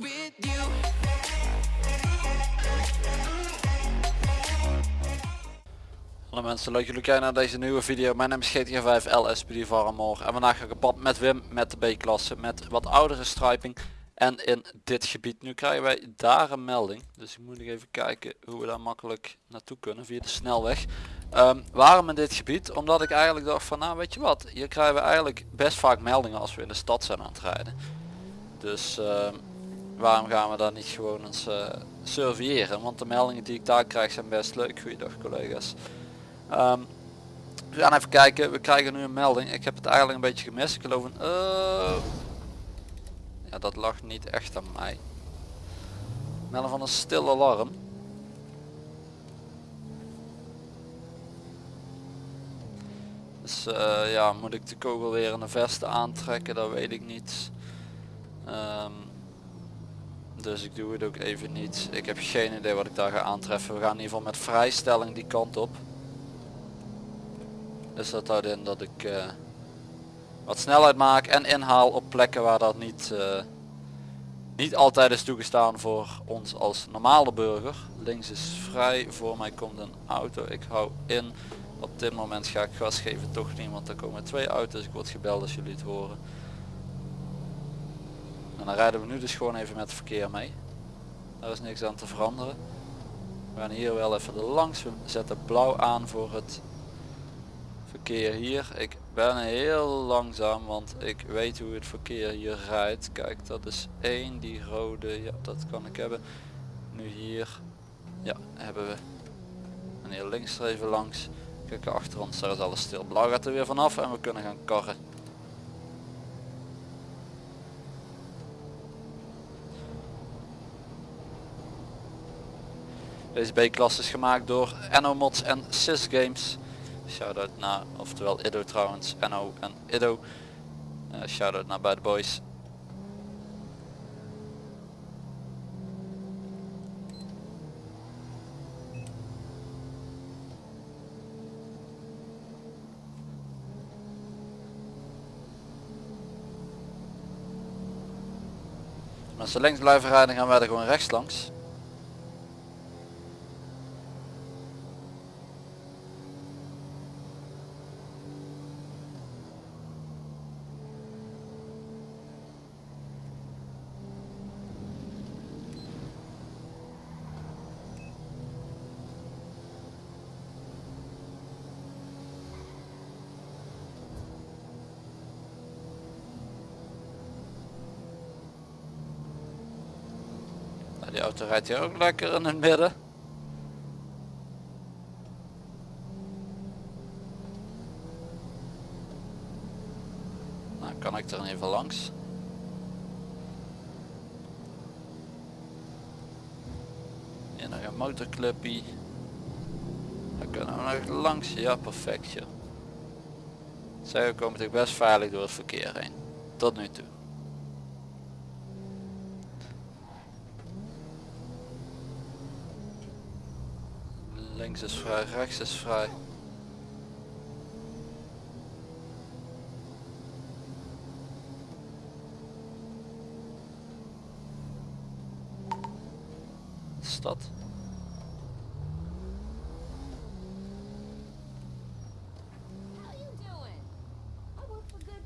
with you. Hallo mensen, leuk jullie kijken naar deze nieuwe video. Mijn naam is GTA 5 LSPD Varamor en vandaag ga ik op pad met Wim met de B-klasse met wat oudere striping en in dit gebied. Nu krijgen wij daar een melding, dus ik moet nog even kijken hoe we daar makkelijk naartoe kunnen via de snelweg. Ehm, waarom in dit gebied? Omdat ik eigenlijk dacht van nou weet je wat, hier krijgen we eigenlijk best vaak meldingen als we in de stad zijn aan het rijden. Dus ehm, waarom gaan we daar niet gewoon eens uh, surveilleren? Want de meldingen die ik daar krijg zijn best leuk. Goeiedag collega's. Ehm, we gaan even kijken. We krijgen nu een melding. Ik heb het eigenlijk een beetje gemist. Ik geloof een... Uh... Ja, dat lag niet echt aan mij. Melden van een stil alarm. Dus uh, ja, moet ik de kogel weer in de veste aantrekken? Dat weet ik niet. Um, dus ik doe het ook even niet. Ik heb geen idee wat ik daar ga aantreffen. We gaan in ieder geval met vrijstelling die kant op. Dus dat houdt in dat ik uh, wat snelheid maak en inhaal op plekken waar dat niet, uh, niet altijd is toegestaan voor ons als normale burger. Links is vrij, voor mij komt een auto. Ik hou in. Op dit moment ga ik gas geven toch niet, want er komen twee auto's. Ik word gebeld als jullie het horen. En dan rijden we nu dus gewoon even met het verkeer mee. Daar is niks aan te veranderen. We gaan hier wel even langs. We zetten blauw aan voor het verkeer hier. Ik ben heel langzaam, want ik weet hoe het verkeer hier rijdt. Kijk, dat is één, die rode, ja dat kan ik hebben. Nu hier, ja, hebben we een heel links er even langs. Kijk achter ons, daar is alles stil. Blauw gaat er weer vanaf en we kunnen gaan karren. Deze B-klasse is gemaakt door Mods en Sys Games. Shoutout naar, oftewel Ido trouwens, NO en Ido. Uh, shoutout naar beide boys. Als ze links blijven rijden gaan wij er gewoon rechts langs. Die auto rijdt hier ook lekker in het midden. Nou kan ik er even langs. Hier nog een motorclubje. Dan kunnen we nog langs. Ja perfect joh. Zij komen toch best veilig door het verkeer heen. Tot nu toe. Links is vrij, rechts is vrij. Stad.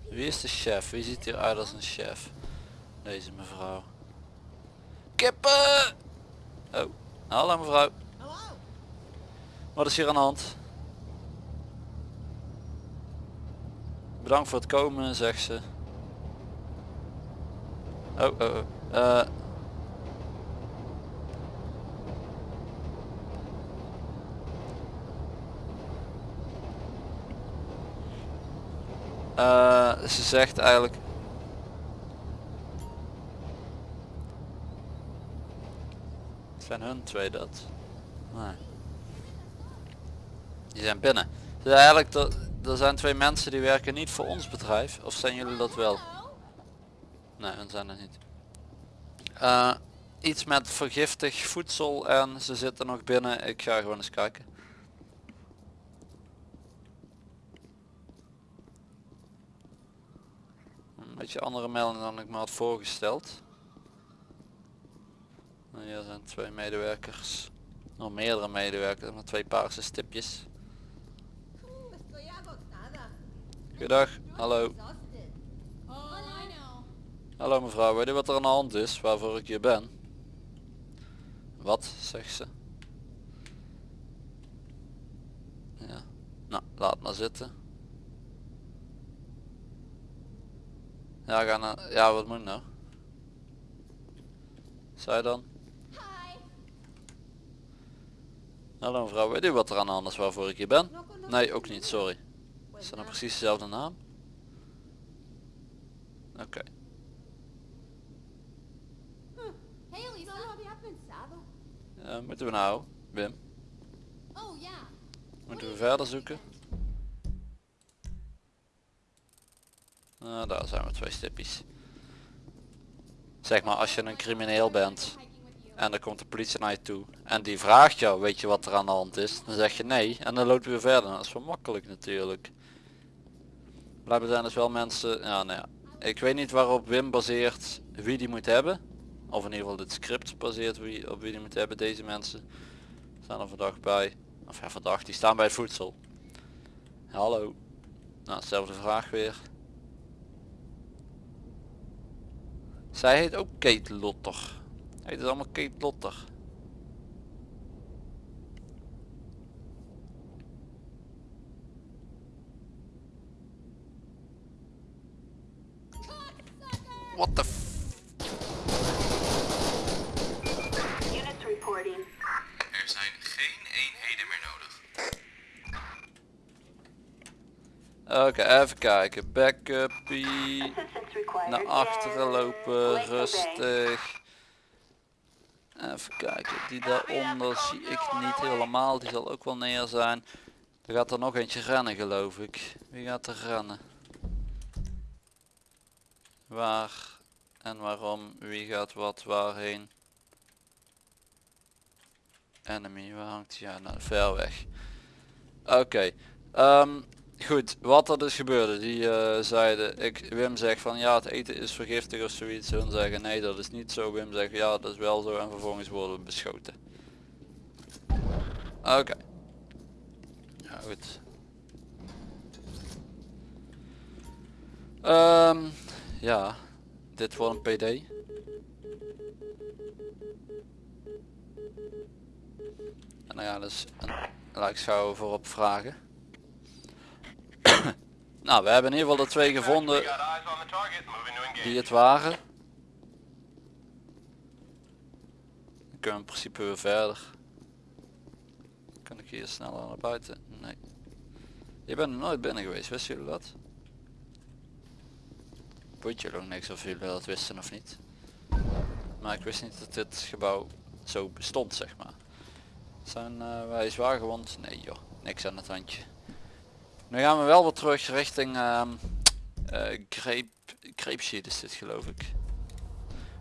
Wie is de chef? Wie ziet hier uit als een chef? Deze mevrouw. Kippen! Oh, hallo mevrouw. Wat is hier aan de hand? Bedankt voor het komen, zegt ze. Oh, oh, oh. Uh. Ze zegt eigenlijk zijn hun twee dat nee. Die zijn binnen. Dus eigenlijk, er, zijn twee mensen die werken niet voor ons bedrijf. Of zijn jullie dat wel? Nee, hun zijn er niet. Uh, iets met vergiftig voedsel en ze zitten nog binnen. Ik ga gewoon eens kijken. Een beetje andere melding dan ik me had voorgesteld. En hier zijn twee medewerkers. Nog meerdere medewerkers met twee paarse stipjes. Goedendag, hallo. Hallo mevrouw, weet u wat er aan de hand is waarvoor ik hier ben? Wat, zegt ze. Ja, nou, laat maar zitten. Ja, ga naar, ja, wat moet nou? Zij dan? Hallo mevrouw, weet u wat er aan de hand is waarvoor ik hier ben? Nee, ook niet, sorry. Is dat nou precies dezelfde naam? Oké. Había pensado. Eh, moeten we nou, Wim? Oh. Moeten we verder zoeken? Nou, daar zijn we twee stippies. Zeg maar, als je een crimineel bent en er komt de politie naar je toe en die vraagt jou, weet je wat er aan de hand is? Dan zeg je nee en dan loop je weer verder. Dat is wel makkelijk natuurlijk. Blijkbaar zijn dus wel mensen, ja nou ja. Ik weet niet waarop Wim baseert wie die moet hebben. Of in ieder geval dit script baseert wie, op wie die moet hebben. Deze mensen staan er vandaag bij. Of ja, vandaag, die staan bij het voedsel. Hallo. Nou, dezelfde vraag weer. Zij heet ook Kate Lotter. Heet het allemaal Kate Lotter. What the f... Units reporting. Er zijn geen eenheden meer nodig. Oké, even kijken. Backupie. Naar achteren lopen, rustig. Even kijken, die daaronder zie ik niet helemaal, die zal ook wel neer zijn. Er gaat er nog eentje rennen geloof ik. Wie gaat er rennen? Waar en waarom? Wie gaat wat waarheen? Enemy, waar hangt hij? Ja, nou, ver weg. Oké, ehm, goed, wat er dus gebeurde, die eh, zeiden, ik, Wim zegt van ja het eten is vergiftig of zoiets, hun zeggen nee dat is niet zo, Wim zegt ja dat is wel zo en vervolgens worden we beschoten. Oké. Ja goed. Ehm, ja, dit wordt een PD. En dan gaan we dus een lijkschouwer voorop vragen. nou, we hebben in ieder geval de twee gevonden die het waren. Dan kunnen we in principe weer verder. Kan ik hier sneller naar buiten? Nee. Je bent er nooit binnen geweest, wisten jullie dat? Ook niks of jullie dat wisten of niet. Maar ik wist niet dat dit gebouw zo bestond, zeg maar. Zijn eh, wij zwaar gewond? Nee joh, niks aan het handje. Nu gaan we wel weer terug richting ehm eh, Grape, Grape Sheet is dit geloof ik.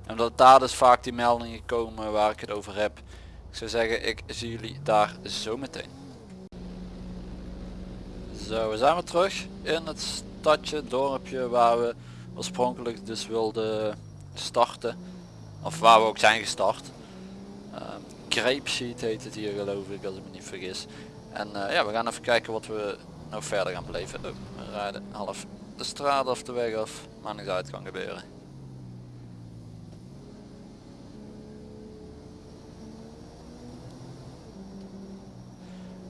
En omdat daar dus vaak die meldingen komen waar ik het over heb. Ik zou zeggen, ik zie jullie daar zo meteen. Zo, we zijn weer terug in het stadje, dorpje waar we oorspronkelijk dus wilden starten. Of waar we ook zijn gestart. Ehm Grape heet het hier geloof ik als ik me niet vergis. En eh, ja, we gaan even kijken wat we nog verder gaan beleven. Oh, we rijden half de straat of de weg af. Maar niks uit kan gebeuren.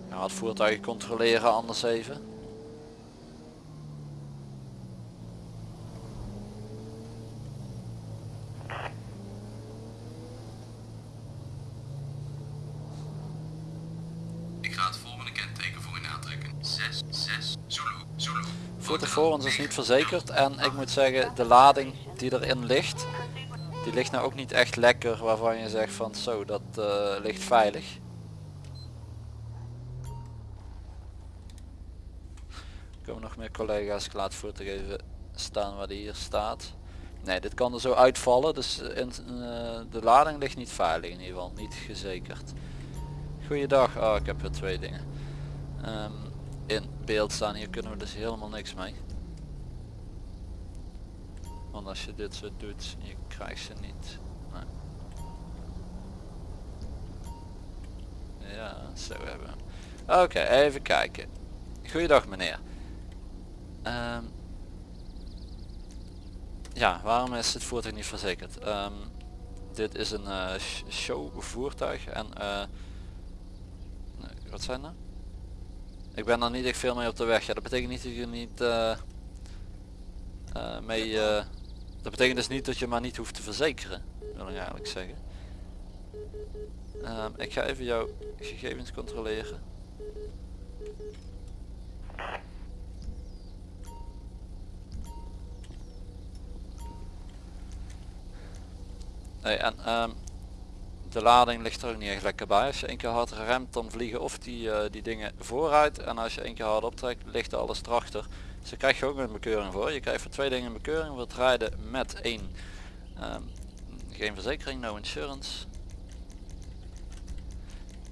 Ja, het voertuig controleren anders even. Ik ga het volgende kenteken voor u aantrekken. 6, 6, Zulu, Zulu. Voertuig voor ons is niet verzekerd en ik moet zeggen de lading die erin ligt, die ligt nou ook niet echt lekker waarvan je zegt van zo dat eh, ligt veilig. Er komen nog meer collega's, ik laat het voertuig even staan waar die hier staat. Nee, dit kan er zo uitvallen, dus in, eh, de lading ligt niet veilig in ieder geval, niet gezekerd. Goeiedag, oh ik heb weer twee dingen. Ehm, in beeld staan, hier kunnen we dus helemaal niks mee. Want als je dit zo doet, je krijgt ze niet. Ja, zo hebben we. Oké, even kijken. Goeiedag meneer. Ehm, ja, waarom is het voertuig niet verzekerd? Ehm, dit is een sh- showvoertuig en eh, wat zijn er? Ik ben er niet echt veel mee op de weg. Ja, dat betekent niet dat je niet eh, eh, mee. eh, dat betekent dus niet dat je maar niet hoeft te verzekeren, wil ik eigenlijk zeggen. Ehm, ik ga even jouw gegevens controleren. Nee, en ehm, de lading ligt er ook niet echt lekker bij. Als je één keer hard remt dan vliegen of die, eh, die dingen vooruit en als je één keer hard optrekt ligt alles erachter. Dus daar krijg je ook een bekeuring voor. Je krijgt voor twee dingen een bekeuring voor rijden met één. ehm, geen verzekering, no insurance.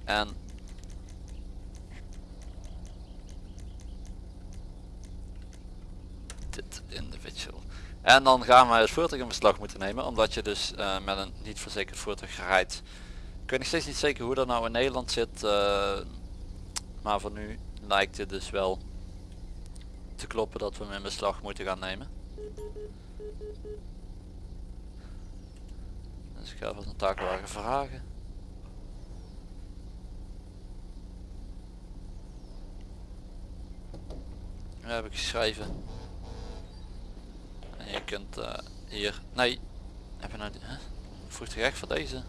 En dit individual. En dan gaan wij het voertuig in beslag moeten nemen omdat je dus eh, met een niet verzekerd voertuig rijdt. Ik weet nog steeds niet zeker hoe dat nou in Nederland zit. eh, maar voor nu lijkt het dus wel te kloppen dat we hem in beslag moeten gaan nemen. Dus ik ga even een takelwagen vragen. Dat heb ik geschreven. En je kunt eh, hier... Nee. Heb je nou... die- Huh? Vroeg je echt voor deze?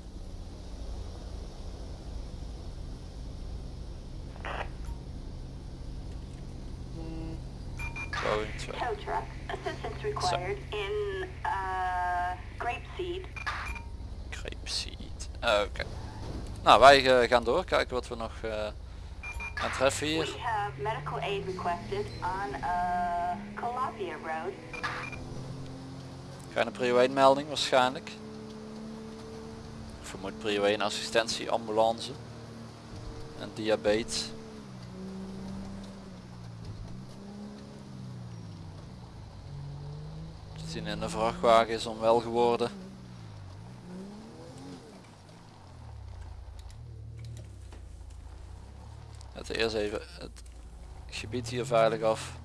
Boeing 2. Tow truck. Assistance required in, uh, grapeseed. Grapeseed. Oké. Nou, wij eh, gaan door. Kijken wat we nog eh aan treffen hier. We have medical aid requested on, uh, Calabria Road. Geen prio 1 melding waarschijnlijk. Vermoed prio 1 assistentie, ambulance. En diabetes. Te zien in de vrachtwagen is onwel geworden. Het eerst even het gebied hier veilig af.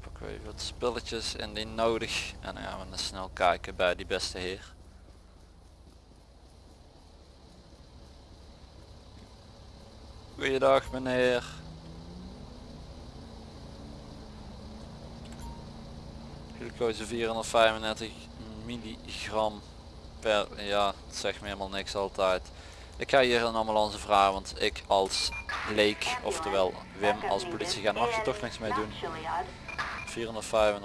Pakken we even wat spulletjes indien nodig. En dan gaan we dan snel kijken bij die beste heer. Goeiedag meneer. Glucose 435 milligram per, ja, het zegt me helemaal niks altijd. Ik ga hier een ambulance vragen, want ik als leek, oftewel Wim als mag je in toch niks mee doen. Mount Chiliad. 435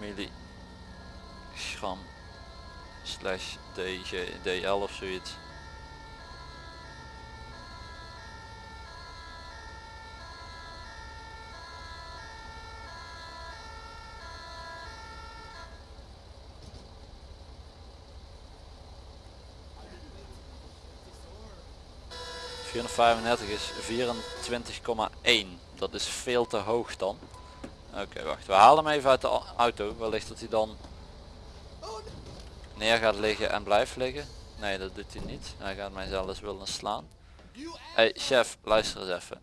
milligram slash DG, DL of zoiets. ...435 is 24,1. Dat is veel te hoog dan. Oké, wacht. We halen hem even uit de au- auto. Wellicht dat hij dan neer gaat liggen en blijft liggen. Nee, dat doet hij niet. Hij gaat mij zelfs willen slaan. Hey chef, luister eens even.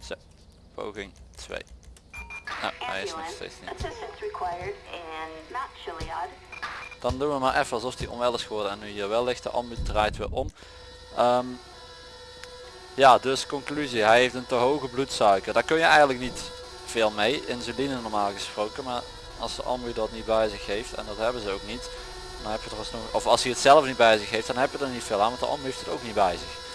Zo, poging 2. Nou, hij is nog steeds niet. Dan doen we maar even alsof hij onwel is geworden en nu hier wel ligt. De ambu draait weer om. Ehm, ja, dus conclusie. Hij heeft een te hoge bloedsuiker. Daar kun je eigenlijk niet veel mee. Insuline normaal gesproken. Maar als de ambu dat niet bij zich heeft, en dat hebben ze ook niet. Dan heb je er alsnog, of als hij het zelf niet bij zich heeft, dan heb je er niet veel aan. Want de ambu heeft het ook niet bij zich.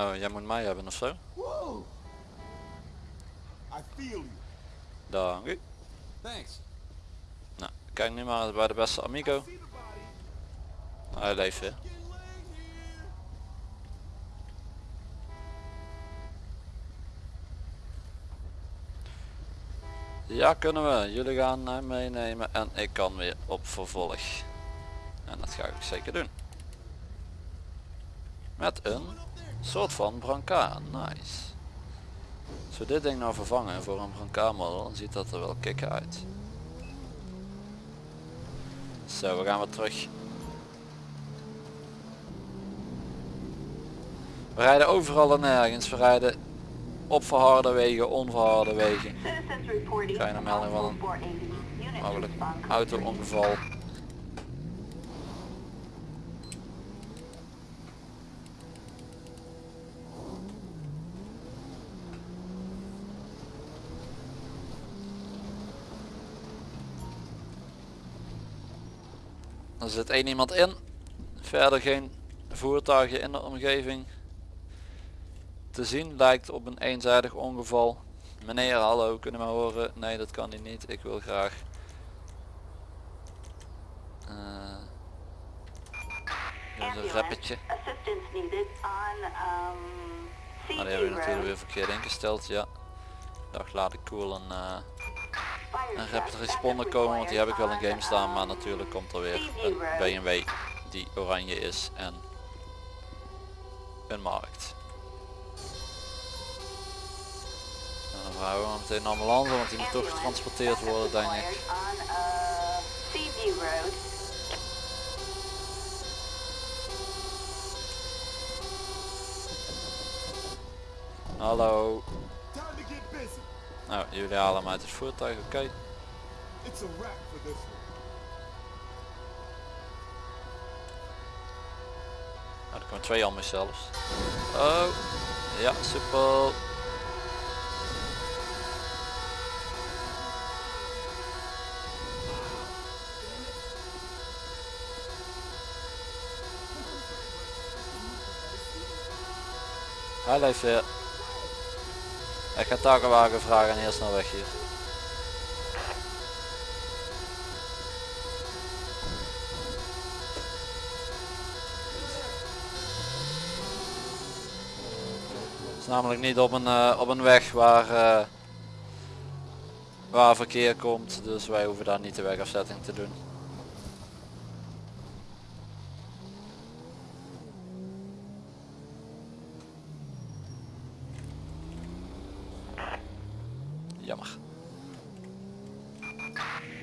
Oh, jij moet mij hebben ofzo? Dank u. Nou, kijk nu maar bij de beste amigo. Nou, hij leeft weer. Ja, kunnen we. Jullie gaan hem meenemen en ik kan weer op vervolg. En dat ga ik zeker doen. Met een soort van brancard. Nice. Als we dit ding nou vervangen voor een brancard model, dan ziet dat er wel kicken uit. Zo, we gaan weer terug. We rijden overal en nergens. We rijden op verharde wegen, onverharde wegen. Je naar melding van een 480. Unit mogelijk auto-ongeval. Er zit één iemand in. Verder geen voertuigen in de omgeving te zien. Lijkt op een eenzijdig ongeval. Meneer, hallo, kunnen we horen? Nee, dat kan hij niet. Ik wil graag eh, een rappetje. On um, Maar die hebben we natuurlijk weer verkeerd ingesteld, ja. Dag laat ik cool een, eh een rapid responder komen, want die heb ik wel in game staan. Maar natuurlijk komt er weer een. BMW die oranje is en een markt. En dan vragen we maar meteen een ambulance, want die moet toch getransporteerd worden denk ik. Hallo. Nou, jullie halen hem uit het voertuig, oké. One. Nou, er komen twee ambus zelfs. Oh, ja, super. Hij leeft weer. Ik ga takenwagen vragen en heel snel weg hier. Het is namelijk niet op een, eh, op een weg waar, eh, waar verkeer komt, dus wij hoeven daar niet de wegafzetting te doen. Jammer.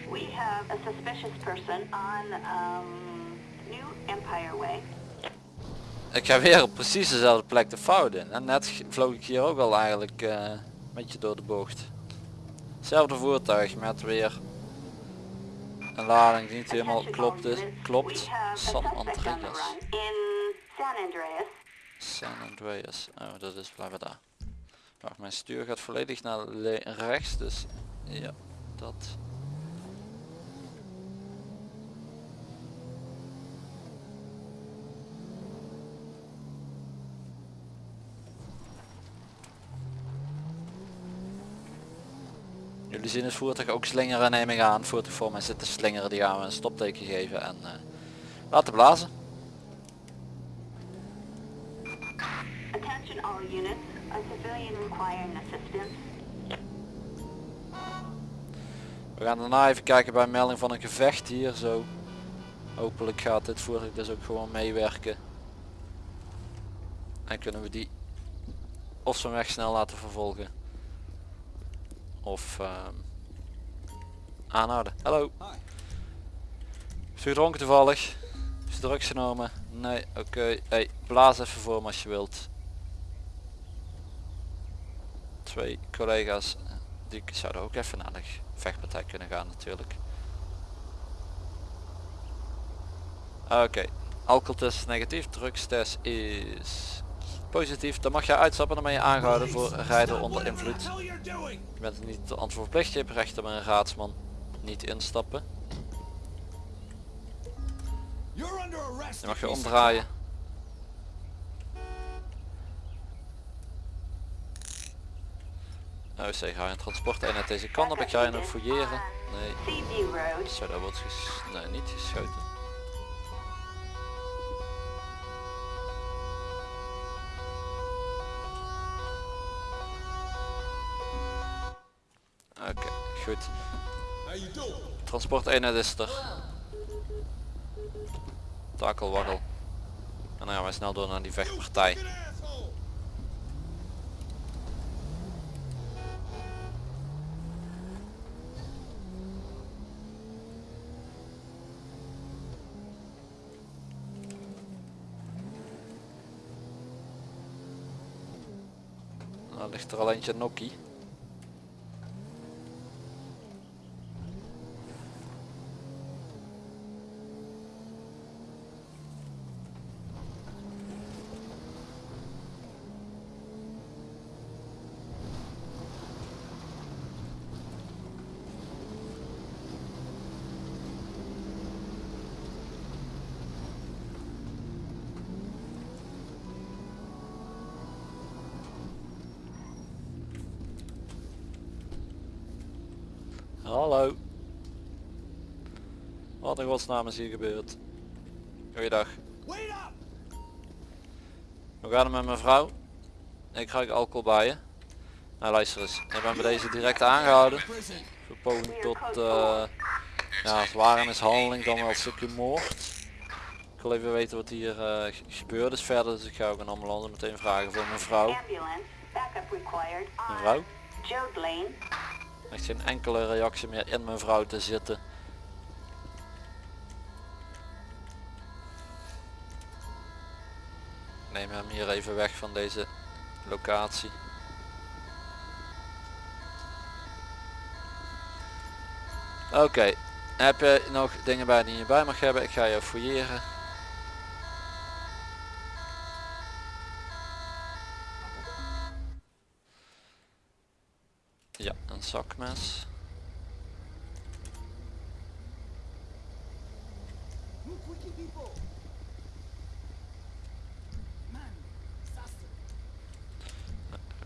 We have a suspicious person on um, New Empire Way. Ik ga weer op precies dezelfde plek de fout in. En net vloog ik hier ook al eigenlijk eh, een beetje door de bocht. Hetzelfde voertuig met weer een lading die niet helemaal klopt is. Klopt. San Andreas. San Andreas. Oh, dat is blijven daar. Wacht, mijn stuur gaat volledig naar rechts, dus ja, dat. Jullie zien het voertuig ook slingeren neem ik aan. Voertuig voor mij zit te slingeren, die gaan we een stopteken geven en eh, laten blazen. Attention all units. A civilian requiring assistance. We gaan daarna even kijken bij melding van een gevecht hier zo. Hopelijk gaat dit voertuig dus ook gewoon meewerken. En kunnen we die of zo'n weg snel laten vervolgen. Of ehm, aanhouden. Hallo. Is toevallig? Is drugs genomen? Nee, oké. Hey, blaas even voor me als je wilt. Twee collega's die zouden ook even naar de vechtpartij kunnen gaan natuurlijk. Oké, alcoholtest negatief, drugstest is positief. Dan mag je uitstappen, dan ben je aangehouden voor rijden onder invloed. Je bent niet te antwoord verplicht, je hebt recht op een raadsman. Niet instappen. Dan mag je omdraaien. Nou zeg, ga je een transport uit deze kant op, ik ga je nog fouilleren. Nee, zo daar wordt ges nee, niet geschoten. Goed. Transporteenheid is er. Takelwagel. En dan gaan wij snel door naar die vechtpartij. Asshole! Nou ligt er al eentje nokkie. Hallo. Wat in godsnaam is hier gebeurd? Goeiedag. Hoe gaat het met mijn vrouw? Ik krijg alcohol bij je. Nou luister eens, ik ben bij deze direct aangehouden. Voor poging tot uh, ja, zware mishandeling dan wel een stukje moord. Ik wil even weten wat hier eh, ge- gebeurd is verder, dus ik ga ook een ambulance meteen vragen voor mijn vrouw. Mijn vrouw? Echt geen enkele reactie meer in mijn vrouw te zitten. Neem hem hier even weg van deze locatie. Oké, heb je nog dingen bij die je bij mag hebben? Ik ga je fouilleren. Ja, een zakmes.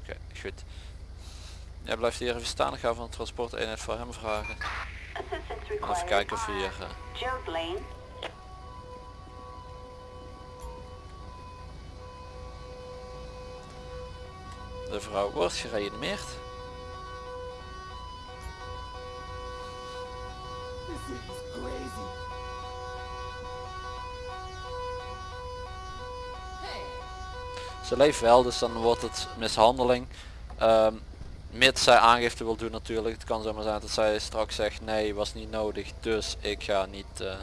Oké, goed. Jij blijft hier even staan. Ik ga van de transporteenheid voor hem vragen. Even kijken of hier... Lane. de vrouw wordt gereanimeerd. Ze leeft wel, dus dan wordt het mishandeling. Ehm mits zij aangifte wil doen natuurlijk. Het kan zomaar zijn dat zij straks zegt nee, was niet nodig. Dus ik ga niet eh,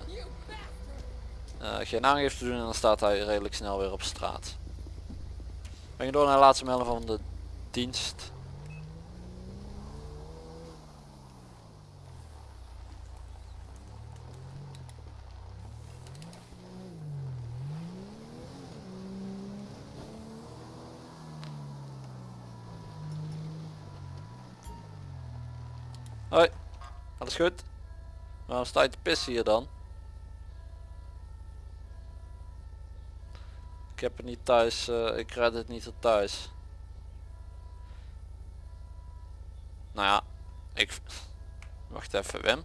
eh, geen aangifte doen en dan staat hij redelijk snel weer op straat. Ben je door naar de laatste melding van de dienst. Hoi, alles goed? Waarom sta je te pissen hier dan? Ik heb het niet thuis, eh, ik red het niet tot thuis. Nou ja, ik... Wacht even Wim.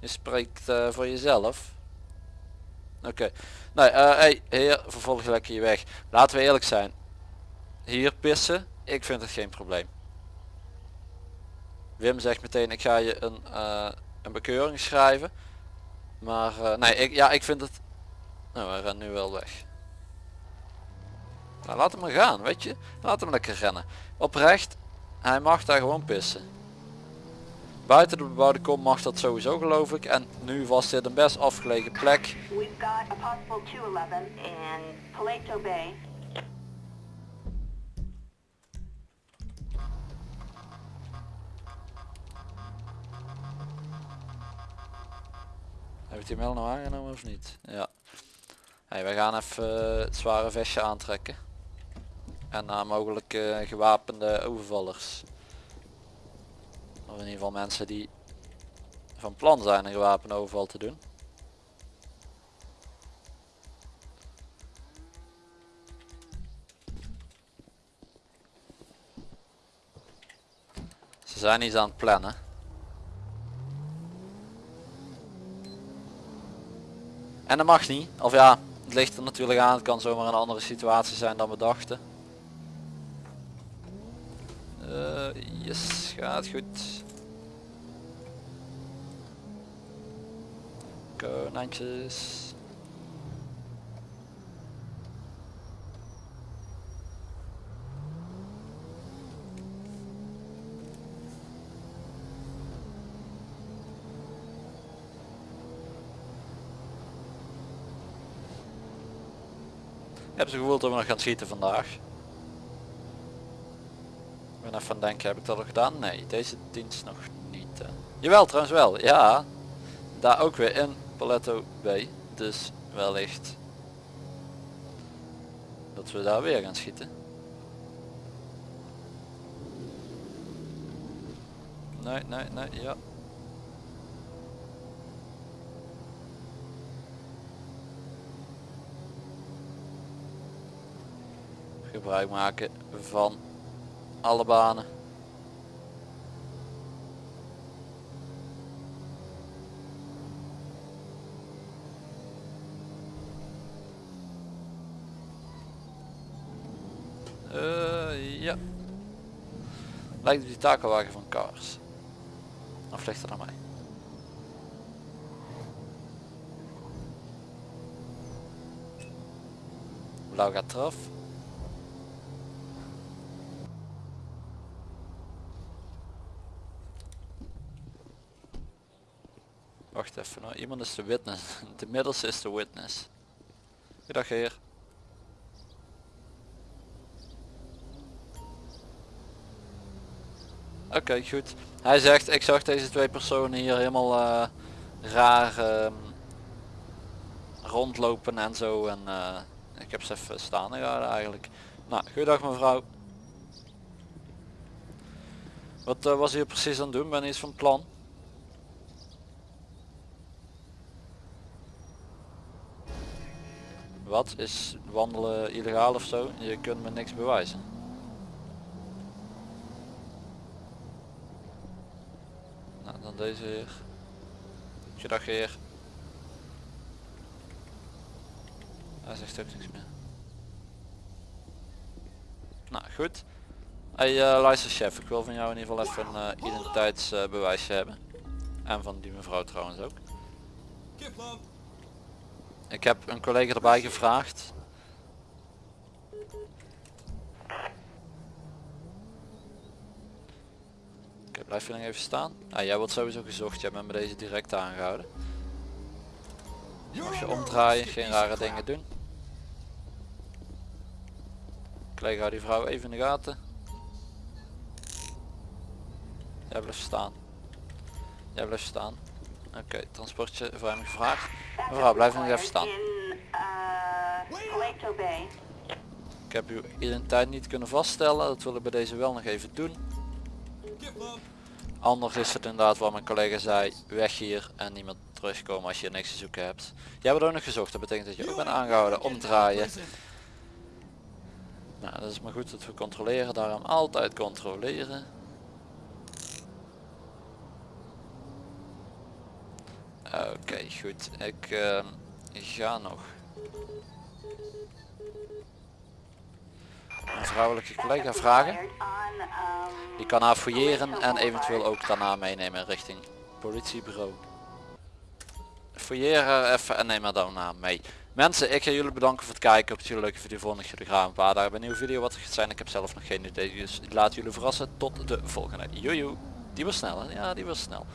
Je spreekt eh, voor jezelf. Oké. Nee, eh hey, heer, vervolg lekker je weg. Laten we eerlijk zijn. Hier pissen, ik vind het geen probleem. Wim zegt meteen, ik ga je een, eh, een bekeuring schrijven. Maar eh, nee, ik, ja, ik vind het... Nou, hij rent nu wel weg. Nou, laat hem maar gaan, weet je. Laat hem lekker rennen. Oprecht, hij mag daar gewoon pissen. Buiten de bebouwde kom mag dat sowieso geloof ik. En nu was dit een best afgelegen plek. We've got a possible 211 in Paleto Bay. Heeft hij hem nou aangenomen of niet? Ja. Hey, wij gaan even eh, het zware vestje aantrekken. En naar mogelijke gewapende overvallers. Of in ieder geval mensen die van plan zijn een gewapende overval te doen. Ze zijn iets aan het plannen. En dat mag niet. Of ja, het ligt er natuurlijk aan. Het kan zomaar een andere situatie zijn dan we dachten. Eh, yes, gaat goed. Konijntjes. Heb het gevoel dat we nog gaan schieten vandaag. Ik ben even aan denken, heb ik dat al gedaan? Nee, deze dienst nog niet. Jawel, trouwens wel. Ja, daar ook weer in Paletto B. Dus wellicht dat we daar weer gaan schieten. Nee, nee, nee, ja. Gebruik maken van alle banen. Eh, ja. Lijkt op die takelwagen van Cars. Of ligt er aan mij? Blauw gaat eraf. Wacht even iemand is de witness. De middelste is de witness. Goedendag heer. Oké, goed. Hij zegt, ik zag deze twee personen hier helemaal eh, raar ehm, rondlopen en zo. En eh, ik heb ze even staan gehouden eigenlijk. Nou, goedendag mevrouw. Wat eh, was hier precies aan het doen? Ben je iets van plan? Wat? Is wandelen illegaal of zo? Je kunt me niks bewijzen. Nou, dan deze heer. Goedendag heer. Hij zegt ook niks meer. Nou, goed. Hey, uh, luister chef, ik wil van jou in ieder geval even een eh, identiteitsbewijsje hebben. En van die mevrouw trouwens ook. Ik heb een collega erbij gevraagd. Oké, blijf je nog even staan? Ah, jij wordt sowieso gezocht, jij bent met deze direct aangehouden. Mag je omdraaien, geen rare dingen doen. Collega hou die vrouw even in de gaten. Jij blijft staan. Jij blijft staan. Oké, transportje voor hem gevraagd. Mevrouw, blijf nog even staan. Ik heb uw identiteit niet kunnen vaststellen. Dat wil ik bij deze wel nog even doen. Anders is het inderdaad wat mijn collega zei. Weg hier en niet meer terugkomen als je niks te zoeken hebt. Jij wordt ook nog gezocht. Dat betekent dat je ook bent aangehouden. Omdraaien. Nou, dat is maar goed dat we controleren. Daarom altijd controleren. Oké, goed. Ik ehm, ga nog. Een vrouwelijke collega vragen. Je kan haar fouilleren en eventueel ook daarna meenemen richting politiebureau. Fouilleer haar even en neem haar daarna mee. Mensen, ik ga jullie bedanken voor het kijken. Ik hoop dat jullie leuke video vonden. Ik jullie graag een paar dagen bij een nieuwe video wat het gaat zijn. Ik heb zelf nog geen idee, dus ik laat jullie verrassen. Tot de volgende. Joejoe. Die was snel hè? Ja, die was snel.